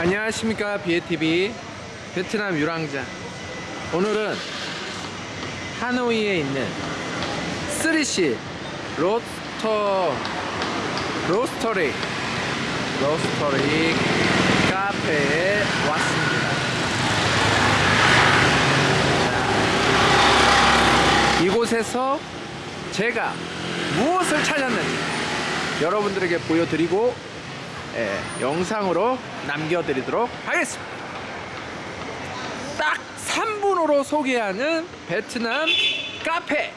안녕하십니까 비에TV 베트남 유랑자. 오늘은 하노이에 있는 Three C roaster roastery roastery 카페에 왔습니다. 자, 이곳에서 제가 무엇을 찾았는지 여러분들에게 보여드리고 예, 영상으로 남겨드리도록 하겠습니다. 딱 3분으로 소개하는 베트남 카페.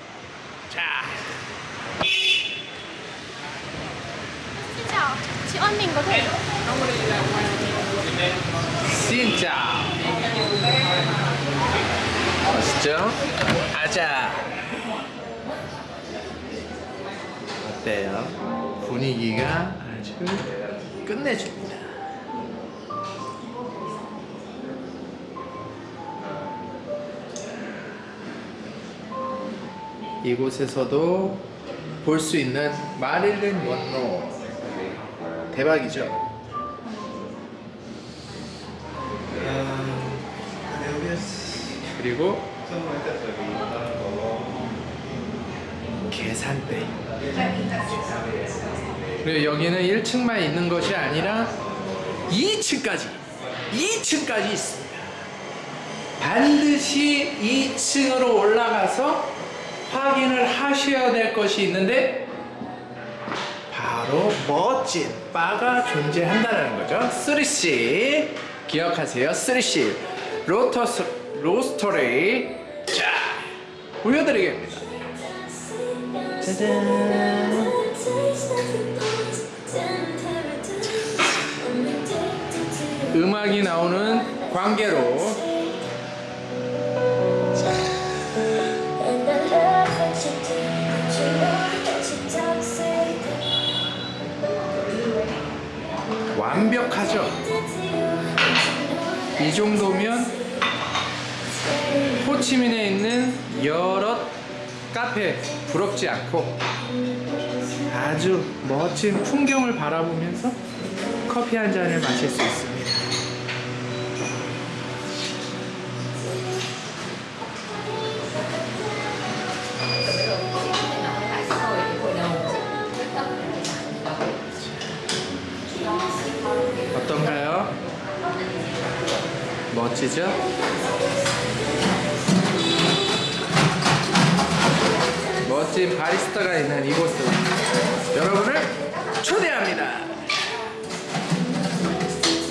자, Xin chào, chị ơi mình có thể 진짜 멋있죠? 아자. 어때요? 분위기가 아주 끝내줍니다. 이곳에서도 볼 수 있는 마릴린 먼로 대박이죠? 그리고 계산대 그리고 여기는 1층만 있는 것이 아니라 2층까지 2층까지 있습니다. 반드시 2층으로 올라가서 확인을 하셔야 될 것이 있는데 바로 멋진 바가 존재한다는 거죠. 3C 기억하세요. 3C 로터스 로스터리 자 보여드리겠습니다. 짜잔 음악이 나오는 관계로 완벽하죠 이 정도면 호치민에 있는 여러 카페 부럽지 않고 아주 멋진 풍경을 바라보면서 커피 한 잔을 마실 수 있습니다. 어떤가요? 멋지죠? 멋진 바리스타가 있는 이곳을